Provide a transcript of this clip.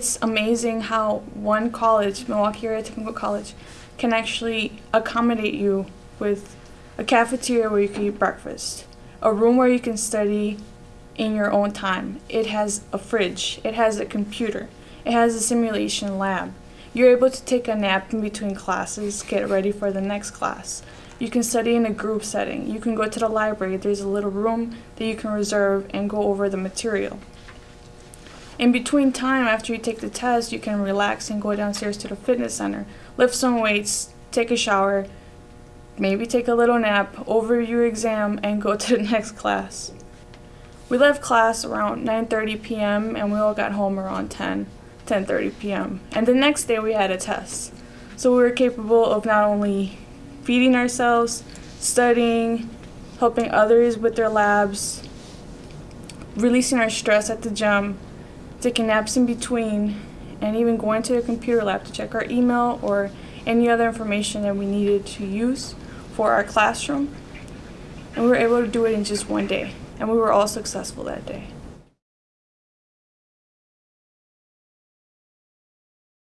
It's amazing how one college, Milwaukee Area Technical College, can actually accommodate you with a cafeteria where you can eat breakfast, a room where you can study in your own time. It has a fridge, it has a computer, it has a simulation lab. You're able to take a nap in between classes, get ready for the next class. You can study in a group setting. You can go to the library. There's a little room that you can reserve and go over the material. In between time, after you take the test, you can relax and go downstairs to the fitness center, lift some weights, take a shower, maybe take a little nap, over your exam, and go to the next class. We left class around 9:30 p.m. and we all got home around 10, 10:30 p.m. And the next day we had a test. So we were capable of not only feeding ourselves, studying, helping others with their labs, releasing our stress at the gym, taking naps in between, and even going to the computer lab to check our email or any other information that we needed to use for our classroom. And we were able to do it in just one day, and we were all successful that day.